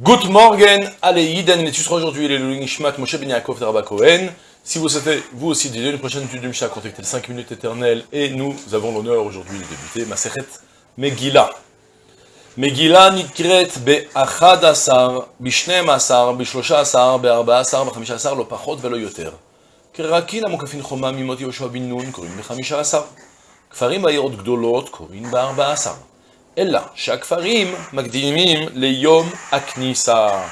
Good morning, allez, Yiden, et tu seras aujourd'hui les Nishmat Moshe Ben Yaakov Darba Cohen. Si vous souhaitez, vous aussi, dédier une prochaine étude de Mishnah, contactez le 5 minutes éternelles, et nous avons l'honneur aujourd'hui de débuter Maseret Megillah. Megillah nikret be'achad asar, bishnem asar, bishlosha asar, be'arba asar, b'chamisha asar, lo pachot velo yoter. כרקיל המוקפין חומה ממות יהושע בן נון קוראים בחמישה עשר. כפרים בעיירות גדולות קוראים בארבע עשר. אלא שהכפרים מקדימים ליום הכניסה.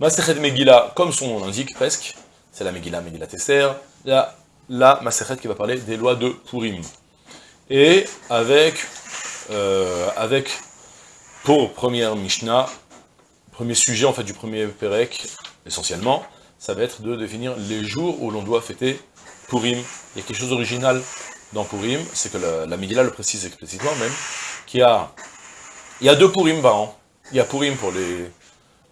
Masechet Megillah, comme son nom l'indique presque, c'est la Megillah, Megillah Tesser, la, la Masechet qui va parler des lois de Purim. Et avec, euh, avec pour première Mishnah, premier sujet en fait du premier Perek, essentiellement, ça va être de définir les jours où l'on doit fêter Purim. Il y a quelque chose d'original dans Purim, c'est que la, la Megillah le précise explicitement même, il y a deux Purim. Il y a Purim pour les,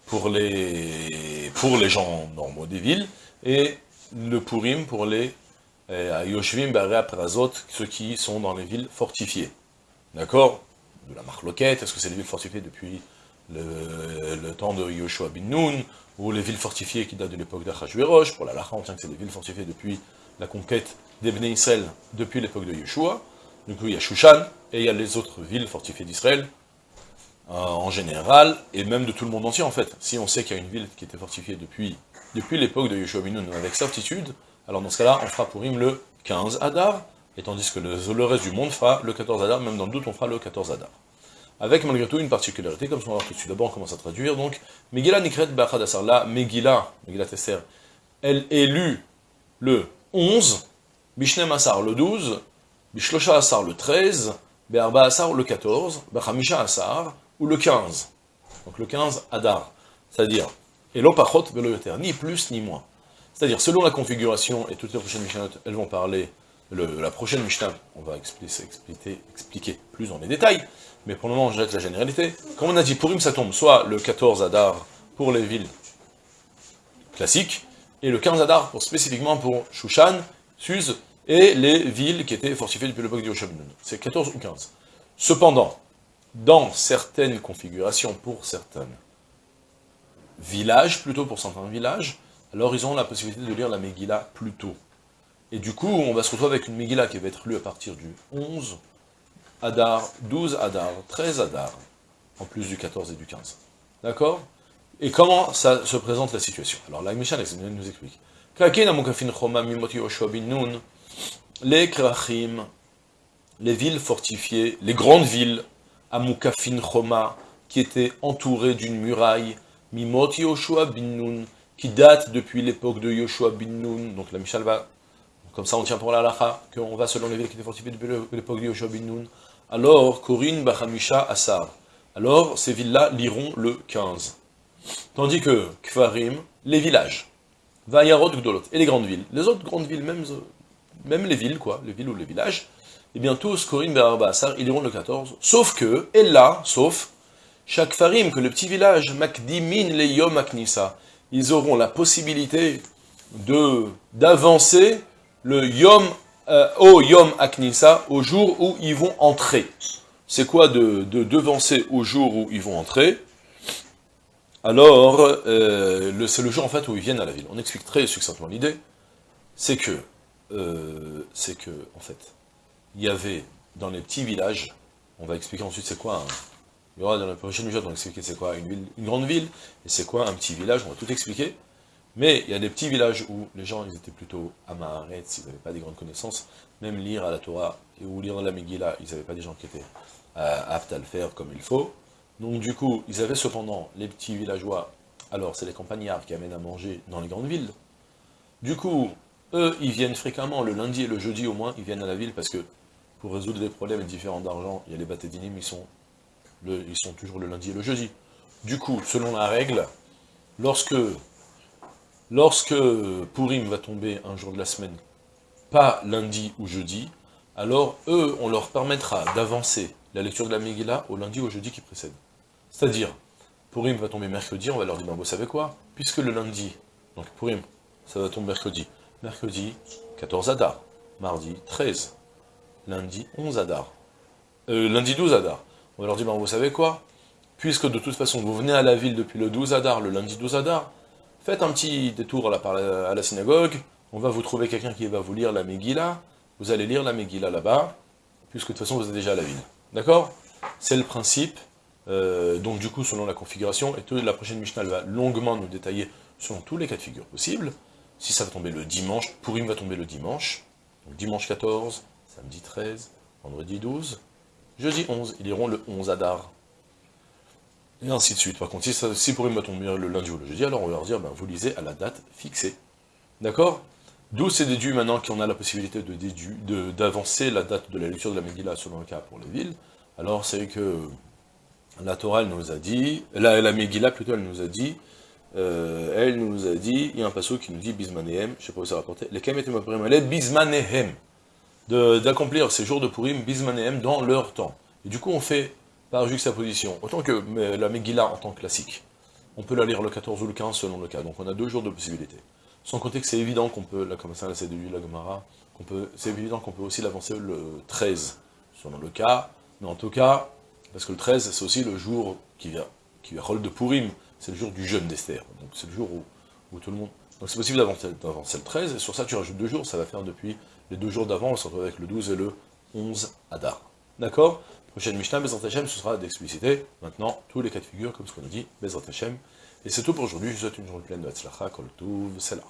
pour les, pour les gens normaux des villes, et le Purim pour les euh, Yoshvim, Baré, Prazot, ceux qui sont dans les villes fortifiées. D'accord? De la Marloquette, est-ce que c'est les villes fortifiées depuis le, temps de Yoshua bin Nun, ou les villes fortifiées qui datent de l'époque d'Achashverosh, pour la Lacha, on tient que c'est des villes fortifiées depuis la conquête d'Ebné Israël, depuis l'époque de Yeshua. Du coup, il y a Shushan, et il y a les autres villes fortifiées d'Israël, euh, en général, et même de tout le monde entier, en fait. Si on sait qu'il y a une ville qui était fortifiée depuis, depuis l'époque de Yeshua bin Nun, avec certitude, alors dans ce cas-là, on fera pour Purim le 15 Adar, et tandis que le, reste du monde fera le 14 Adar, même dans le doute, on fera le 14 Adar avec malgré tout une particularité, comme on va voir tout de suite. D'abord, on commence à traduire, donc, Megillah Nikret Bachad Asar, la Megillah, Megillah Tesser, elle est lue le 11, Bishnem Asar le 12, Bishlosha Asar le 13, Be'arba Asar le 14, Bachamisha Asar, ou le 15. Donc le 15, Adar. C'est-à-dire, et l'opachot velo yoter, ni plus ni moins. C'est-à-dire, selon la configuration, et toutes les prochaines Mishnah, elles vont parler, le, la prochaine Mishnah, on va expliquer, expliquer, expliquer plus dans les détails, mais pour le moment, je jette la généralité. Comme on a dit, Purim, ça tombe soit le 14 Adar pour les villes classiques, et le 15 Adar pour, spécifiquement pour Shushan, Suz, et les villes qui étaient fortifiées depuis l'époque du Yoshabinun. C'est 14 ou 15. Cependant, dans certaines configurations, pour certains villages, plutôt pour certains villages, alors ils ont la possibilité de lire la Megillah plus tôt. Et du coup, on va se retrouver avec une Megillah qui va être lue à partir du 11, Adar, 12 Adar, 13 Adar, en plus du 14 et du 15. D'accord? Et comment ça se présente la situation? Alors la Mishnah nous explique. Les Krachim, les villes fortifiées, les grandes villes, Amukafin Choma, qui étaient entourées d'une muraille, Mimot Yoshua bin Nun, qui date depuis l'époque de Yoshua bin Nun, donc la Mishnah va, comme ça on tient pour la lacha, qu'on va selon les villes qui étaient fortifiées depuis l'époque de Yoshua bin Nun, alors Corinne Bachamisha Assar. Alors ces villes-là liront le 15. Tandis que Kfarim, les villages, Vayarot Gdolot, et les grandes villes, les autres grandes villes, même, même les villes, quoi, les villes ou les villages, eh bien tous, Corinne Barba Assar, ils liront le 14, sauf que, et là, sauf, chaque Farim, que le petit village, Makdimin le Yom Aknisa, ils auront la possibilité d'avancer le Yom euh, au Yom Aknisa, au jour où ils vont entrer. C'est quoi de, de, devancer au jour où ils vont entrer? Alors, euh, c'est le jour en fait où ils viennent à la ville. On explique très succinctement l'idée. C'est que, euh, c'est que, en fait, il y avait dans les petits villages, on va expliquer ensuite c'est quoi, un, il y aura dans la prochaine vidéo, on va expliquer c'est quoi une, grande ville, et c'est quoi un petit village, on va tout expliquer. Mais il y a des petits villages où les gens ils étaient plutôt amaret, ils n'avaient pas des grandes connaissances, même lire à la Torah ou lire la Megillah, ils n'avaient pas des gens qui étaient euh, aptes à le faire comme il faut. Donc du coup, ils avaient cependant les petits villageois, alors c'est les campagnards qui amènent à manger dans les grandes villes. Du coup, eux, ils viennent fréquemment, le lundi et le jeudi au moins, ils viennent à la ville parce que pour résoudre des problèmes différents d'argent, il y a les batédinim, ils sont, ils sont toujours le lundi et le jeudi. Du coup, selon la règle, lorsque Lorsque Purim va tomber un jour de la semaine, pas lundi ou jeudi, alors eux, on leur permettra d'avancer la lecture de la Megillah au lundi ou au jeudi qui précède. C'est-à-dire, Purim va tomber mercredi, on va leur dire, ben, vous savez quoi? Puisque le lundi, donc Purim, ça va tomber mercredi. Mercredi, 14 Adar. Mardi, 13. Lundi, 11 Adar. Euh, lundi, 12 Adar. On leur ben, vous savez quoi? Puisque de toute façon vous venez à la ville depuis le 12 Adar, le lundi 12 Adar, faites un petit détour à la, à la synagogue, on va vous trouver quelqu'un qui va vous lire la Megillah, vous allez lire la Megillah là-bas, puisque de toute façon vous êtes déjà à la ville. D'accord? C'est le principe, euh, donc du coup selon la configuration, et la prochaine Mishnah va longuement nous détailler selon tous les cas de figure possibles, si ça va tomber le dimanche, Purim va tomber le dimanche, donc dimanche 14, samedi 13, vendredi 12, jeudi 11, ils iront le 11 Adar. Et ainsi de suite. Par contre, si, ça, si va tomber le lundi ou le jeudi, alors on va leur dire, ben, vous lisez à la date fixée. D'accord? D'où c'est déduit maintenant qu'on a la possibilité d'avancer la date de la lecture de la Megillah selon le cas pour les villes. Alors c'est que la Torah nous a dit, la, la Megillah plutôt elle nous a dit, euh, elle nous a dit, il y a un passage qui nous dit Bismanehem, je ne sais pas où ça rapporté, les Kemet et Bismanehem, d'accomplir ces jours de Purim Bismanehem dans leur temps. Et du coup on fait par juxtaposition, autant que la Megillah en tant que classique, on peut la lire le 14 ou le 15 selon le cas, donc on a deux jours de possibilité. Sans compter que c'est évident qu'on peut, là comme ça, c'est de la Gemara, c'est évident qu'on peut aussi l'avancer le 13, selon le cas, mais en tout cas, parce que le 13, c'est aussi le jour qui vient, qui vient rôle de Purim, c'est le jour du jeûne d'Esther, donc c'est le jour où, tout le monde... Donc c'est possible d'avancer le 13, et sur ça tu rajoutes deux jours, ça va faire depuis les deux jours d'avant, on se retrouve avec le 12 et le 11 Adar. D'accord? Prochaine Mishnah, Bezrat Hashem, ce sera d'expliciter maintenant tous les cas de figure, comme ce qu'on a dit, Bezrat Hashem. Et c'est tout pour aujourd'hui, je vous souhaite une journée pleine de Hatzlacha, Kol Tuv, Selah.